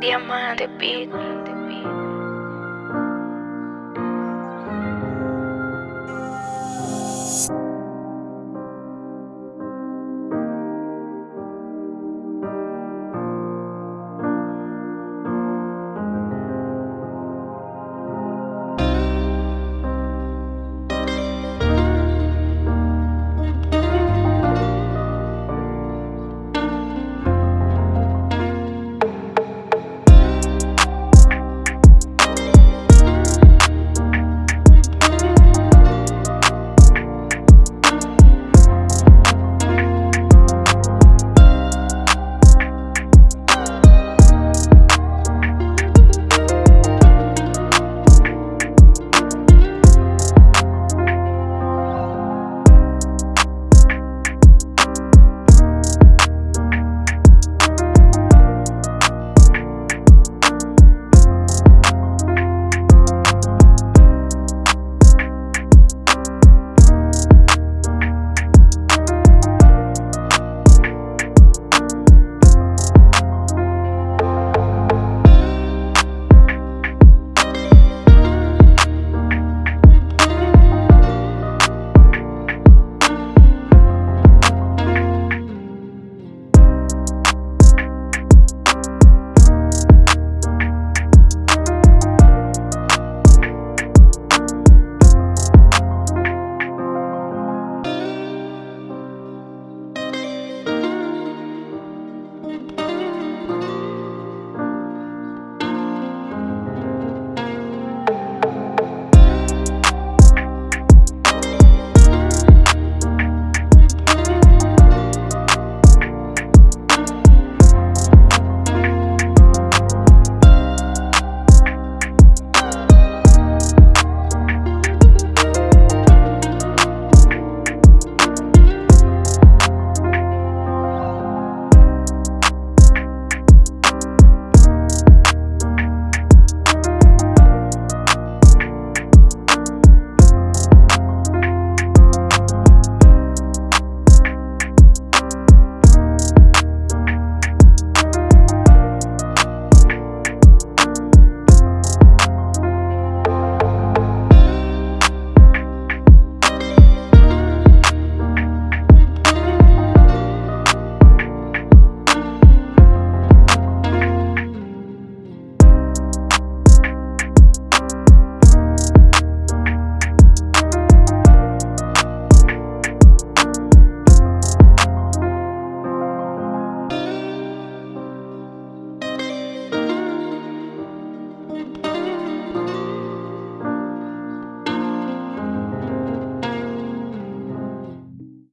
Diamante Beat.